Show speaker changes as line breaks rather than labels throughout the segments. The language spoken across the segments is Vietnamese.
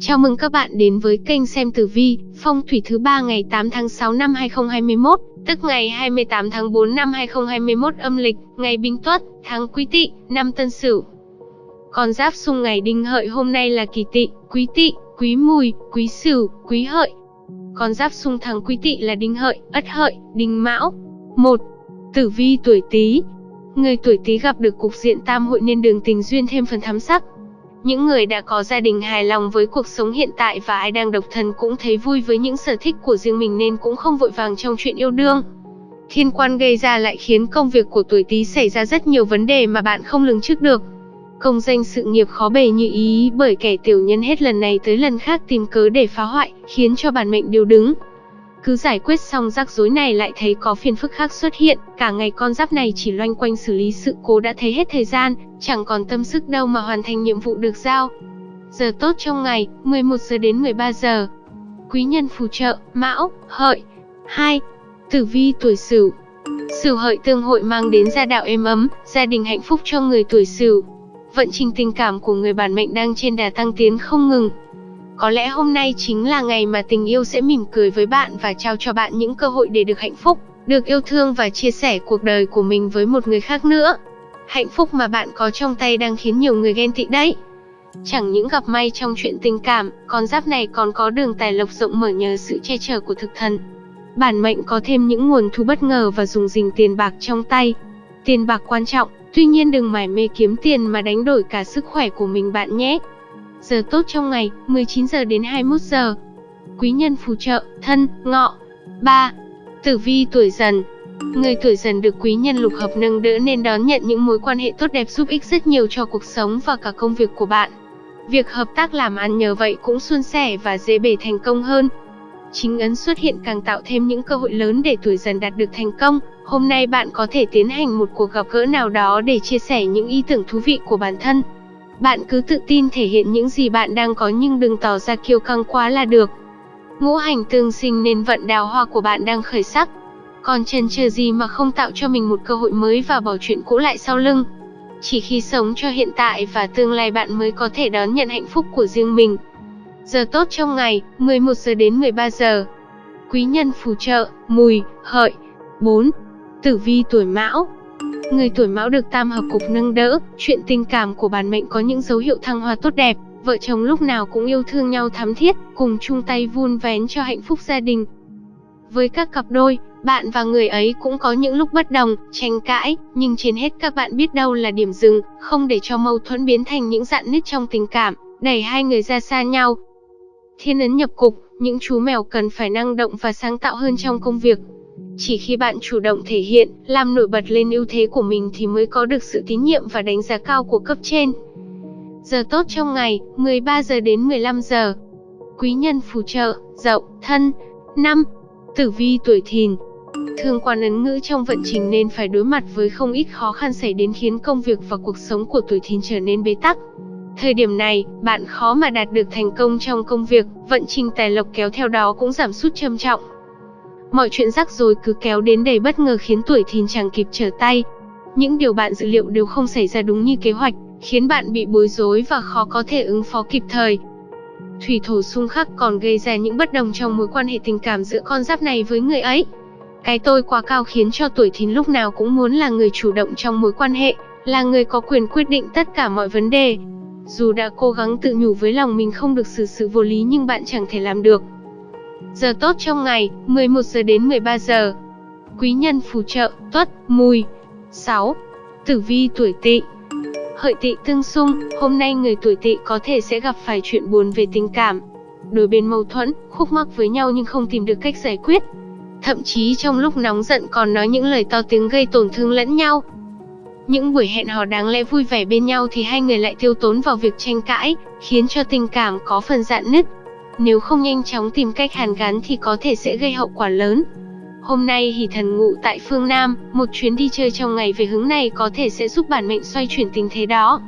Chào mừng các bạn đến với kênh xem tử vi, phong thủy thứ ba ngày 8 tháng 6 năm 2021, tức ngày 28 tháng 4 năm 2021 âm lịch, ngày Bính Tuất, tháng Quý Tỵ, năm Tân Sửu. Con giáp xung ngày Đinh Hợi hôm nay là Kỷ Tỵ, Quý Tỵ, Quý Mùi, Quý Sửu, Quý Hợi. Con giáp xung tháng Quý Tỵ là Đinh Hợi, Ất Hợi, Đinh Mão. 1. Tử vi tuổi Tý. Người tuổi Tý gặp được cục diện tam hội nên đường tình duyên thêm phần thắm sắc, những người đã có gia đình hài lòng với cuộc sống hiện tại và ai đang độc thân cũng thấy vui với những sở thích của riêng mình nên cũng không vội vàng trong chuyện yêu đương. Thiên quan gây ra lại khiến công việc của tuổi Tý xảy ra rất nhiều vấn đề mà bạn không lường trước được. Công danh sự nghiệp khó bề như ý bởi kẻ tiểu nhân hết lần này tới lần khác tìm cớ để phá hoại, khiến cho bản mệnh điều đứng. Cứ giải quyết xong rắc rối này lại thấy có phiền phức khác xuất hiện, cả ngày con giáp này chỉ loanh quanh xử lý sự cố đã thấy hết thời gian, chẳng còn tâm sức đâu mà hoàn thành nhiệm vụ được giao. Giờ tốt trong ngày, 11 giờ đến 13 giờ. Quý nhân phù trợ, Mão, Hợi. 2. Tử vi tuổi Sửu. Sửu Hợi tương hội mang đến gia đạo êm ấm, gia đình hạnh phúc cho người tuổi Sửu. Vận trình tình cảm của người bản mệnh đang trên đà tăng tiến không ngừng, có lẽ hôm nay chính là ngày mà tình yêu sẽ mỉm cười với bạn và trao cho bạn những cơ hội để được hạnh phúc, được yêu thương và chia sẻ cuộc đời của mình với một người khác nữa. Hạnh phúc mà bạn có trong tay đang khiến nhiều người ghen tị đấy. Chẳng những gặp may trong chuyện tình cảm, con giáp này còn có đường tài lộc rộng mở nhờ sự che chở của thực thần. Bản mệnh có thêm những nguồn thu bất ngờ và dùng dình tiền bạc trong tay. Tiền bạc quan trọng, tuy nhiên đừng mải mê kiếm tiền mà đánh đổi cả sức khỏe của mình bạn nhé. Giờ tốt trong ngày, 19 giờ đến 21 giờ. Quý nhân phù trợ, thân, ngọ. 3. Tử vi tuổi dần Người tuổi dần được quý nhân lục hợp nâng đỡ nên đón nhận những mối quan hệ tốt đẹp giúp ích rất nhiều cho cuộc sống và cả công việc của bạn. Việc hợp tác làm ăn nhờ vậy cũng suôn sẻ và dễ bề thành công hơn. Chính ấn xuất hiện càng tạo thêm những cơ hội lớn để tuổi dần đạt được thành công. Hôm nay bạn có thể tiến hành một cuộc gặp gỡ nào đó để chia sẻ những ý tưởng thú vị của bản thân. Bạn cứ tự tin thể hiện những gì bạn đang có nhưng đừng tỏ ra kiêu căng quá là được. Ngũ hành tương sinh nên vận đào hoa của bạn đang khởi sắc. Còn chần chờ gì mà không tạo cho mình một cơ hội mới và bỏ chuyện cũ lại sau lưng. Chỉ khi sống cho hiện tại và tương lai bạn mới có thể đón nhận hạnh phúc của riêng mình. Giờ tốt trong ngày, 11 giờ đến 13 giờ. Quý nhân phù trợ, mùi, hợi. 4. Tử vi tuổi mão, Người tuổi mão được tam hợp cục nâng đỡ, chuyện tình cảm của bản mệnh có những dấu hiệu thăng hoa tốt đẹp, vợ chồng lúc nào cũng yêu thương nhau thắm thiết, cùng chung tay vun vén cho hạnh phúc gia đình. Với các cặp đôi, bạn và người ấy cũng có những lúc bất đồng, tranh cãi, nhưng trên hết các bạn biết đâu là điểm dừng, không để cho mâu thuẫn biến thành những dạn nứt trong tình cảm, đẩy hai người ra xa nhau. Thiên ấn nhập cục, những chú mèo cần phải năng động và sáng tạo hơn trong công việc, chỉ khi bạn chủ động thể hiện, làm nổi bật lên ưu thế của mình thì mới có được sự tín nhiệm và đánh giá cao của cấp trên. Giờ tốt trong ngày, 13 giờ đến 15 giờ. Quý nhân phù trợ, dậu, thân. 5. Tử vi tuổi thìn. thường quan ấn ngữ trong vận trình nên phải đối mặt với không ít khó khăn xảy đến khiến công việc và cuộc sống của tuổi thìn trở nên bế tắc. Thời điểm này, bạn khó mà đạt được thành công trong công việc, vận trình tài lộc kéo theo đó cũng giảm sút trầm trọng. Mọi chuyện rắc rối cứ kéo đến đầy bất ngờ khiến tuổi thìn chẳng kịp trở tay. Những điều bạn dự liệu đều không xảy ra đúng như kế hoạch, khiến bạn bị bối rối và khó có thể ứng phó kịp thời. Thủy thổ xung khắc còn gây ra những bất đồng trong mối quan hệ tình cảm giữa con giáp này với người ấy. Cái tôi quá cao khiến cho tuổi thìn lúc nào cũng muốn là người chủ động trong mối quan hệ, là người có quyền quyết định tất cả mọi vấn đề. Dù đã cố gắng tự nhủ với lòng mình không được xử sự vô lý nhưng bạn chẳng thể làm được. Giờ tốt trong ngày, 11 giờ đến 13 giờ. Quý nhân phù trợ, tuất, mùi. 6. Tử vi tuổi tỵ Hợi tỵ tương xung, hôm nay người tuổi tỵ có thể sẽ gặp phải chuyện buồn về tình cảm. Đôi bên mâu thuẫn, khúc mắc với nhau nhưng không tìm được cách giải quyết. Thậm chí trong lúc nóng giận còn nói những lời to tiếng gây tổn thương lẫn nhau. Những buổi hẹn hò đáng lẽ vui vẻ bên nhau thì hai người lại tiêu tốn vào việc tranh cãi, khiến cho tình cảm có phần dạn nứt. Nếu không nhanh chóng tìm cách hàn gắn thì có thể sẽ gây hậu quả lớn. Hôm nay hỷ thần ngụ tại phương Nam, một chuyến đi chơi trong ngày về hướng này có thể sẽ giúp bản mệnh xoay chuyển tình thế đó.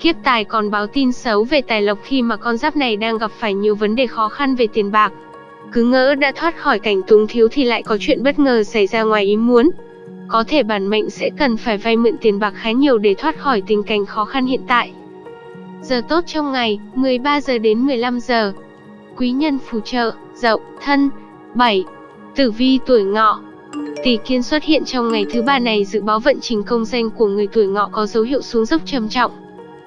Kiếp tài còn báo tin xấu về tài lộc khi mà con giáp này đang gặp phải nhiều vấn đề khó khăn về tiền bạc. Cứ ngỡ đã thoát khỏi cảnh túng thiếu thì lại có chuyện bất ngờ xảy ra ngoài ý muốn. Có thể bản mệnh sẽ cần phải vay mượn tiền bạc khá nhiều để thoát khỏi tình cảnh khó khăn hiện tại. Giờ tốt trong ngày, 13 giờ đến 15 giờ. Quý nhân phù trợ, Dậu, Thân. 7. Tử vi tuổi Ngọ. Tỷ Kiên xuất hiện trong ngày thứ ba này dự báo vận trình công danh của người tuổi Ngọ có dấu hiệu xuống dốc trầm trọng.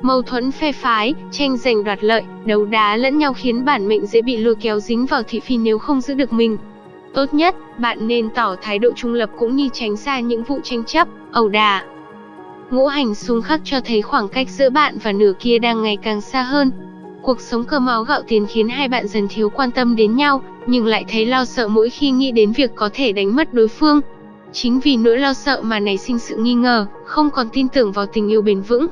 Mâu thuẫn phe phái, tranh giành đoạt lợi, đấu đá lẫn nhau khiến bản mệnh dễ bị lôi kéo dính vào thị phi nếu không giữ được mình. Tốt nhất, bạn nên tỏ thái độ trung lập cũng như tránh xa những vụ tranh chấp, ẩu đả. Ngũ hành xung khắc cho thấy khoảng cách giữa bạn và nửa kia đang ngày càng xa hơn. Cuộc sống cơm áo gạo tiền khiến hai bạn dần thiếu quan tâm đến nhau, nhưng lại thấy lo sợ mỗi khi nghĩ đến việc có thể đánh mất đối phương. Chính vì nỗi lo sợ mà nảy sinh sự nghi ngờ, không còn tin tưởng vào tình yêu bền vững.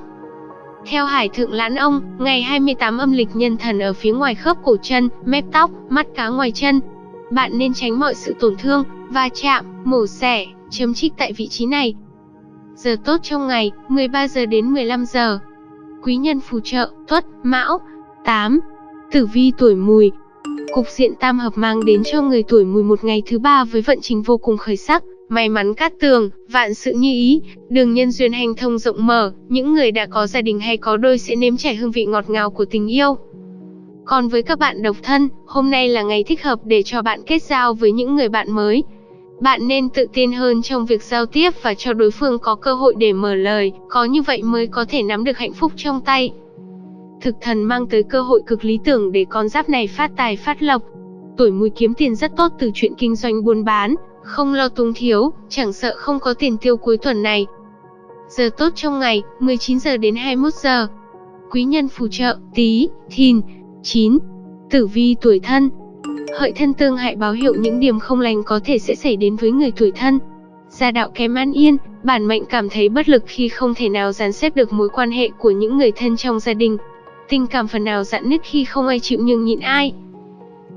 Theo Hải Thượng Lãn Ông, ngày 28 âm lịch nhân thần ở phía ngoài khớp cổ chân, mép tóc, mắt cá ngoài chân. Bạn nên tránh mọi sự tổn thương, va chạm, mổ xẻ, chấm trích tại vị trí này. Giờ tốt trong ngày, 13 giờ đến 15 giờ. Quý nhân phù trợ, tuất, mão. 8. Tử vi tuổi mùi, Cục diện tam hợp mang đến cho người tuổi mùi một ngày thứ ba với vận trình vô cùng khởi sắc, may mắn cát tường, vạn sự như ý, đường nhân duyên hành thông rộng mở, những người đã có gia đình hay có đôi sẽ nếm trải hương vị ngọt ngào của tình yêu. Còn với các bạn độc thân, hôm nay là ngày thích hợp để cho bạn kết giao với những người bạn mới. Bạn nên tự tin hơn trong việc giao tiếp và cho đối phương có cơ hội để mở lời, có như vậy mới có thể nắm được hạnh phúc trong tay. Thực thần mang tới cơ hội cực lý tưởng để con giáp này phát tài phát lộc. Tuổi mùi kiếm tiền rất tốt từ chuyện kinh doanh buôn bán, không lo túng thiếu, chẳng sợ không có tiền tiêu cuối tuần này. Giờ tốt trong ngày, 19 giờ đến 21 giờ. Quý nhân phù trợ, tí, thìn, 9. Tử vi tuổi thân Hợi thân tương hại báo hiệu những điểm không lành có thể sẽ xảy đến với người tuổi thân. Gia đạo kém an yên, bản mệnh cảm thấy bất lực khi không thể nào dàn xếp được mối quan hệ của những người thân trong gia đình. Tình cảm phần nào dạn nứt khi không ai chịu nhường nhịn ai.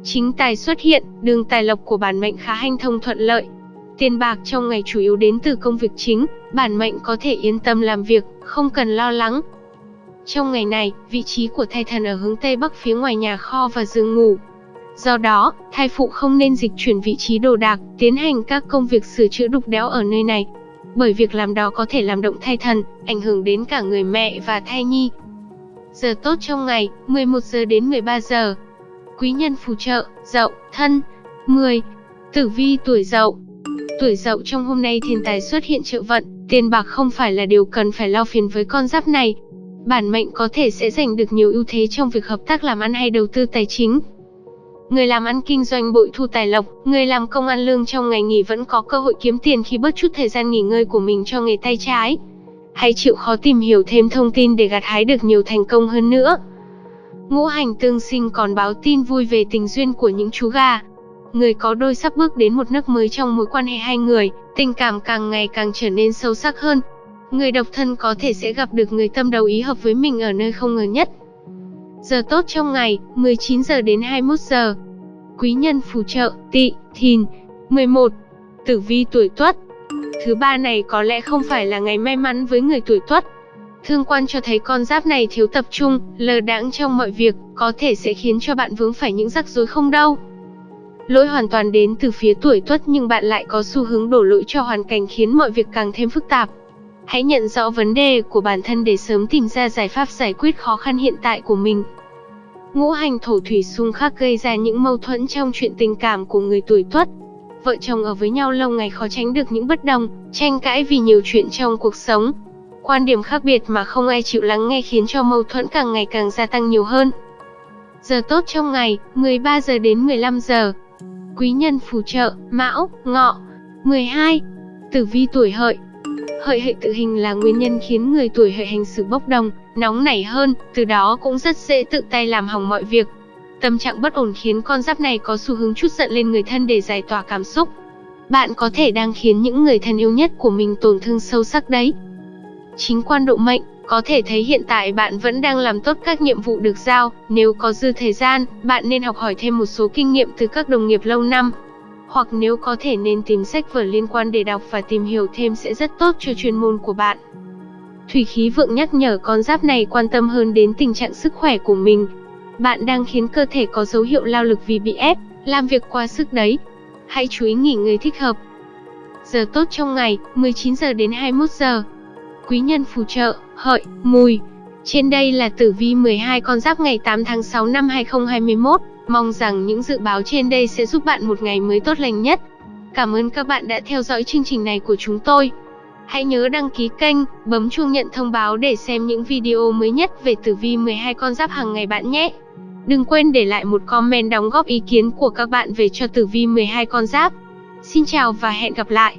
Chính tài xuất hiện, đường tài lộc của bản mệnh khá hanh thông thuận lợi. Tiền bạc trong ngày chủ yếu đến từ công việc chính, bản mệnh có thể yên tâm làm việc, không cần lo lắng. Trong ngày này, vị trí của thai thần ở hướng Tây Bắc phía ngoài nhà kho và giường ngủ. Do đó, thai phụ không nên dịch chuyển vị trí đồ đạc, tiến hành các công việc sửa chữa đục đẽo ở nơi này. Bởi việc làm đó có thể làm động thai thần, ảnh hưởng đến cả người mẹ và thai nhi, Giờ tốt trong ngày, 11 giờ đến 13 giờ. Quý nhân phù trợ, dậu, thân. 10. Tử vi tuổi dậu Tuổi dậu trong hôm nay thiên tài xuất hiện trợ vận, tiền bạc không phải là điều cần phải lo phiền với con giáp này. Bản mệnh có thể sẽ giành được nhiều ưu thế trong việc hợp tác làm ăn hay đầu tư tài chính. Người làm ăn kinh doanh bội thu tài lộc, người làm công ăn lương trong ngày nghỉ vẫn có cơ hội kiếm tiền khi bớt chút thời gian nghỉ ngơi của mình cho nghề tay trái. Hãy chịu khó tìm hiểu thêm thông tin để gặt hái được nhiều thành công hơn nữa. Ngũ hành tương sinh còn báo tin vui về tình duyên của những chú gà. Người có đôi sắp bước đến một nước mới trong mối quan hệ hai người, tình cảm càng ngày càng trở nên sâu sắc hơn. Người độc thân có thể sẽ gặp được người tâm đầu ý hợp với mình ở nơi không ngờ nhất. Giờ tốt trong ngày, 19 giờ đến 21 giờ. Quý nhân phù trợ, tị, thìn. 11. Tử vi tuổi tuất, Thứ ba này có lẽ không phải là ngày may mắn với người tuổi tuất. Thương quan cho thấy con giáp này thiếu tập trung, lờ đãng trong mọi việc, có thể sẽ khiến cho bạn vướng phải những rắc rối không đâu. Lỗi hoàn toàn đến từ phía tuổi tuất nhưng bạn lại có xu hướng đổ lỗi cho hoàn cảnh khiến mọi việc càng thêm phức tạp. Hãy nhận rõ vấn đề của bản thân để sớm tìm ra giải pháp giải quyết khó khăn hiện tại của mình. Ngũ hành thổ thủy xung khắc gây ra những mâu thuẫn trong chuyện tình cảm của người tuổi tuất, vợ chồng ở với nhau lâu ngày khó tránh được những bất đồng, tranh cãi vì nhiều chuyện trong cuộc sống. Quan điểm khác biệt mà không ai chịu lắng nghe khiến cho mâu thuẫn càng ngày càng gia tăng nhiều hơn. Giờ tốt trong ngày, 13 giờ đến 15 giờ. Quý nhân phù trợ, Mão, Ngọ. 12. Tử vi tuổi hợi. Hợi hệ tự hình là nguyên nhân khiến người tuổi hợi hành xử bốc đồng, nóng nảy hơn, từ đó cũng rất dễ tự tay làm hỏng mọi việc, Tâm trạng bất ổn khiến con giáp này có xu hướng chút giận lên người thân để giải tỏa cảm xúc. Bạn có thể đang khiến những người thân yêu nhất của mình tổn thương sâu sắc đấy. Chính quan độ mệnh, có thể thấy hiện tại bạn vẫn đang làm tốt các nhiệm vụ được giao, nếu có dư thời gian, bạn nên học hỏi thêm một số kinh nghiệm từ các đồng nghiệp lâu năm. Hoặc nếu có thể nên tìm sách vở liên quan để đọc và tìm hiểu thêm sẽ rất tốt cho chuyên môn của bạn. Thủy khí vượng nhắc nhở con giáp này quan tâm hơn đến tình trạng sức khỏe của mình, bạn đang khiến cơ thể có dấu hiệu lao lực vì bị ép, làm việc quá sức đấy. Hãy chú ý nghỉ ngơi thích hợp. Giờ tốt trong ngày, 19 giờ đến 21 giờ. Quý nhân phù trợ, hợi, mùi. Trên đây là tử vi 12 con giáp ngày 8 tháng 6 năm 2021. Mong rằng những dự báo trên đây sẽ giúp bạn một ngày mới tốt lành nhất. Cảm ơn các bạn đã theo dõi chương trình này của chúng tôi. Hãy nhớ đăng ký kênh, bấm chuông nhận thông báo để xem những video mới nhất về tử vi 12 con giáp hàng ngày bạn nhé. Đừng quên để lại một comment đóng góp ý kiến của các bạn về cho tử vi 12 con giáp. Xin chào và hẹn gặp lại.